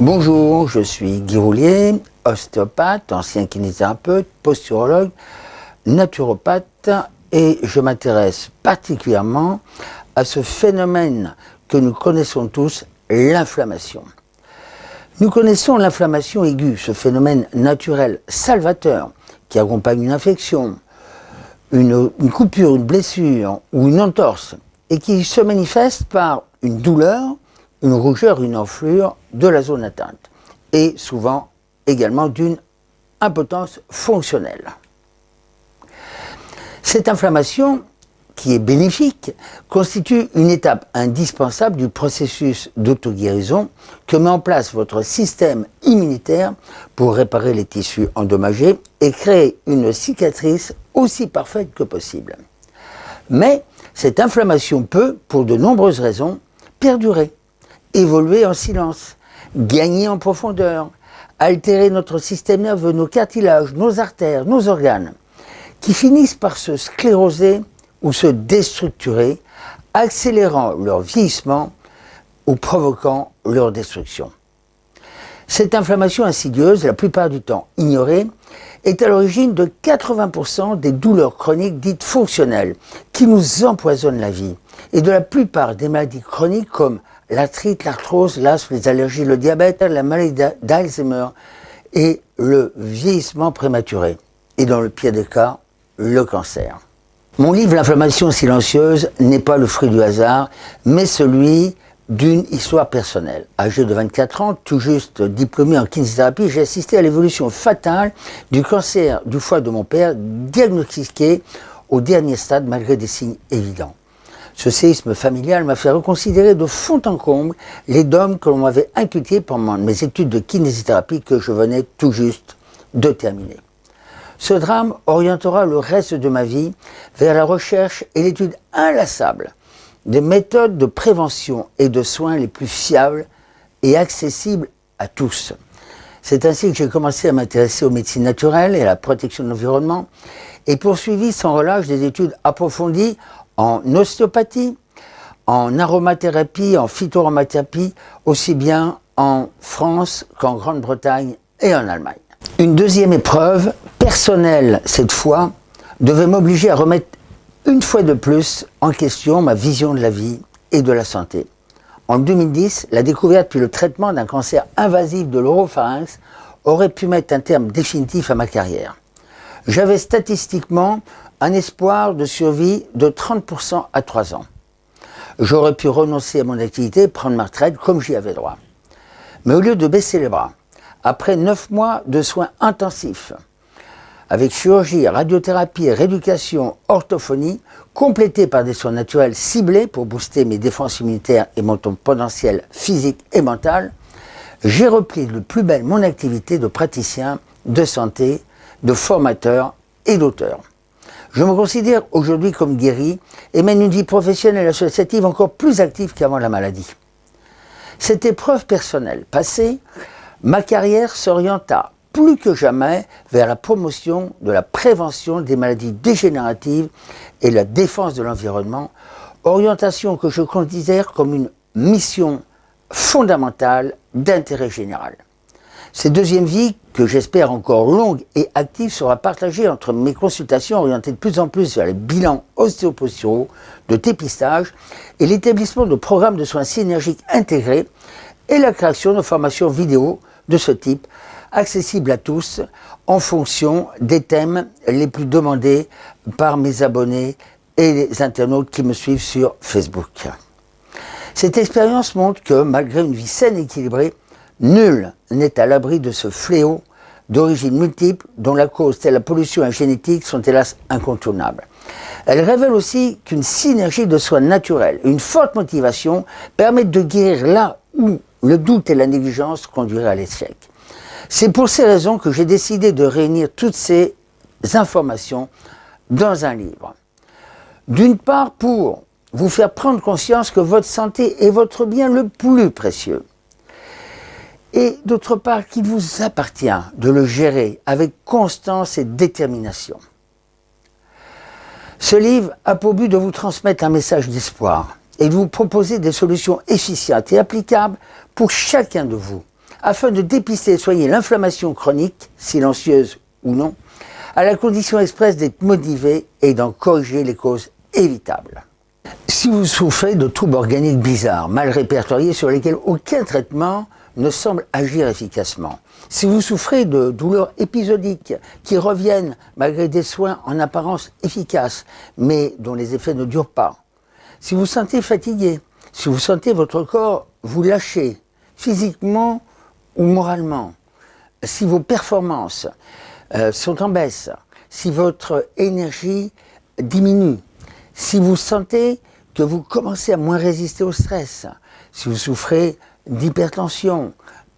Bonjour, je suis Guy Roulier, ostéopathe, ancien kinésithérapeute, posturologue, naturopathe et je m'intéresse particulièrement à ce phénomène que nous connaissons tous, l'inflammation. Nous connaissons l'inflammation aiguë, ce phénomène naturel salvateur qui accompagne une infection, une, une, coupure, une blessure ou une entorse et qui se manifeste par une douleur, une rougeur, une enflure de la zone atteinte et souvent également d'une impotence fonctionnelle. Cette inflammation, qui est bénéfique, constitue une étape indispensable du processus d'auto-guérison que met en place votre système immunitaire pour réparer les tissus endommagés et créer une cicatrice aussi parfaite que possible. Mais cette inflammation peut, pour de nombreuses raisons, perdurer, évoluer en silence, gagner en profondeur, altérer notre système nerveux, nos cartilages, nos artères, nos organes, qui finissent par se scléroser ou se déstructurer, accélérant leur vieillissement ou provoquant leur destruction. Cette inflammation insidieuse, la plupart du temps ignorée, est à l'origine de 80% des douleurs chroniques dites fonctionnelles qui nous empoisonnent la vie et de la plupart des maladies chroniques comme l'arthrite, l'arthrose, l'asthme, les allergies, le diabète, la maladie d'Alzheimer et le vieillissement prématuré. Et dans le pire des cas, le cancer. Mon livre L'inflammation silencieuse n'est pas le fruit du hasard, mais celui d'une histoire personnelle. Âgé de 24 ans, tout juste diplômé en kinésithérapie, j'ai assisté à l'évolution fatale du cancer du foie de mon père, diagnostiqué au dernier stade malgré des signes évidents. Ce séisme familial m'a fait reconsidérer de fond en comble les dogmes que l'on m'avait inculqués pendant mes études de kinésithérapie que je venais tout juste de terminer. Ce drame orientera le reste de ma vie vers la recherche et l'étude inlassable des méthodes de prévention et de soins les plus fiables et accessibles à tous. C'est ainsi que j'ai commencé à m'intéresser aux médecines naturelles et à la protection de l'environnement et poursuivi sans relâche des études approfondies en ostéopathie, en aromathérapie, en phytoaromathérapie, aussi bien en France qu'en Grande-Bretagne et en Allemagne. Une deuxième épreuve, personnelle cette fois, devait m'obliger à remettre une fois de plus en question ma vision de la vie et de la santé. En 2010, la découverte puis le traitement d'un cancer invasif de l'oropharynx aurait pu mettre un terme définitif à ma carrière. J'avais statistiquement un espoir de survie de 30% à 3 ans. J'aurais pu renoncer à mon activité et prendre ma retraite comme j'y avais droit. Mais au lieu de baisser les bras, après 9 mois de soins intensifs, avec chirurgie, radiothérapie, rééducation, orthophonie, complétés par des soins naturels ciblés pour booster mes défenses immunitaires et mon potentiel physique et mental, j'ai repris de plus belle mon activité de praticien, de santé, de formateur et d'auteur. Je me considère aujourd'hui comme guéri et mène une vie professionnelle et associative encore plus active qu'avant la maladie. Cette épreuve personnelle passée, ma carrière s'orienta plus que jamais vers la promotion de la prévention des maladies dégénératives et la défense de l'environnement, orientation que je considère comme une mission fondamentale d'intérêt général. Cette deuxième vie, que j'espère encore longue et active, sera partagée entre mes consultations orientées de plus en plus vers les bilans ostéoposturaux, de dépistage et l'établissement de programmes de soins synergiques intégrés et la création de formations vidéo de ce type, accessibles à tous en fonction des thèmes les plus demandés par mes abonnés et les internautes qui me suivent sur Facebook. Cette expérience montre que, malgré une vie saine et équilibrée, Nul n'est à l'abri de ce fléau d'origine multiple dont la cause telle la pollution et la génétique sont hélas incontournables. Elle révèle aussi qu'une synergie de soins naturels, une forte motivation permettent de guérir là où le doute et la négligence conduiraient à l'échec. C'est pour ces raisons que j'ai décidé de réunir toutes ces informations dans un livre. D'une part pour vous faire prendre conscience que votre santé est votre bien le plus précieux et d'autre part qu'il vous appartient de le gérer avec constance et détermination. Ce livre a pour but de vous transmettre un message d'espoir et de vous proposer des solutions efficientes et applicables pour chacun de vous, afin de dépister et soigner l'inflammation chronique, silencieuse ou non, à la condition expresse d'être motivé et d'en corriger les causes évitables. Si vous souffrez de troubles organiques bizarres, mal répertoriés sur lesquels aucun traitement ne semble agir efficacement, si vous souffrez de douleurs épisodiques qui reviennent malgré des soins en apparence efficaces, mais dont les effets ne durent pas, si vous sentez fatigué, si vous sentez votre corps vous lâcher, physiquement ou moralement, si vos performances euh, sont en baisse, si votre énergie diminue, si vous sentez que vous commencez à moins résister au stress, si vous souffrez d'hypertension,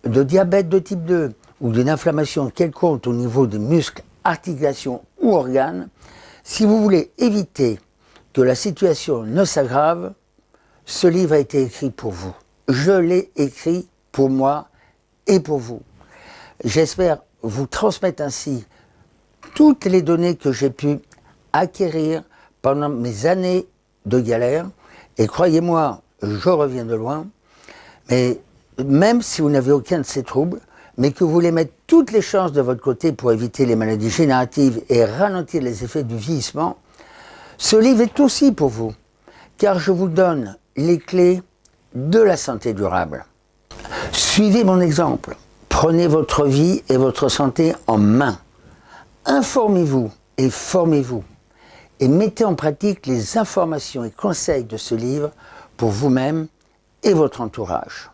de diabète de type 2 ou d'une inflammation quelconque au niveau des muscles, articulations ou organes, si vous voulez éviter que la situation ne s'aggrave, ce livre a été écrit pour vous. Je l'ai écrit pour moi et pour vous. J'espère vous transmettre ainsi toutes les données que j'ai pu acquérir pendant mes années de galère. Et croyez-moi, je reviens de loin. Mais même si vous n'avez aucun de ces troubles, mais que vous voulez mettre toutes les chances de votre côté pour éviter les maladies génératives et ralentir les effets du vieillissement, ce livre est aussi pour vous, car je vous donne les clés de la santé durable. Suivez mon exemple. Prenez votre vie et votre santé en main. Informez-vous et formez-vous. Et mettez en pratique les informations et conseils de ce livre pour vous-même et votre entourage.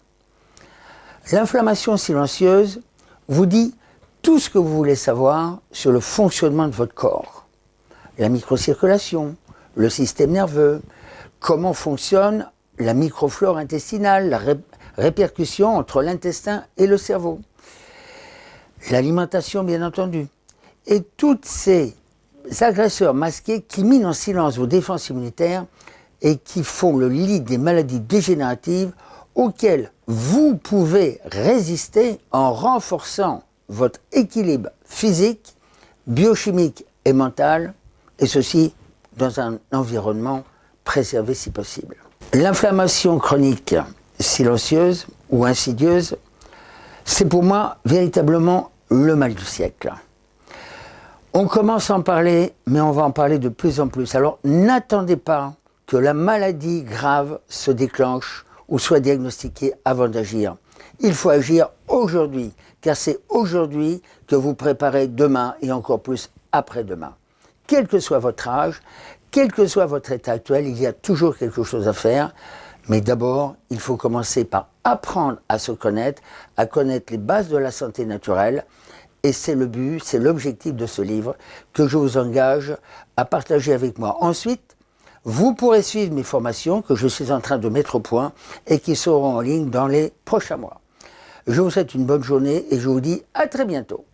L'inflammation silencieuse vous dit tout ce que vous voulez savoir sur le fonctionnement de votre corps. La microcirculation, le système nerveux, comment fonctionne la microflore intestinale, la répercussion entre l'intestin et le cerveau, l'alimentation bien entendu, et tous ces agresseurs masqués qui minent en silence vos défenses immunitaires et qui font le lit des maladies dégénératives auxquelles vous pouvez résister en renforçant votre équilibre physique, biochimique et mental, et ceci dans un environnement préservé si possible. L'inflammation chronique silencieuse ou insidieuse, c'est pour moi véritablement le mal du siècle. On commence à en parler, mais on va en parler de plus en plus. Alors n'attendez pas que la maladie grave se déclenche ou soit diagnostiquée avant d'agir. Il faut agir aujourd'hui, car c'est aujourd'hui que vous préparez demain et encore plus après-demain. Quel que soit votre âge, quel que soit votre état actuel, il y a toujours quelque chose à faire. Mais d'abord, il faut commencer par apprendre à se connaître, à connaître les bases de la santé naturelle, et c'est le but, c'est l'objectif de ce livre que je vous engage à partager avec moi. Ensuite, vous pourrez suivre mes formations que je suis en train de mettre au point et qui seront en ligne dans les prochains mois. Je vous souhaite une bonne journée et je vous dis à très bientôt.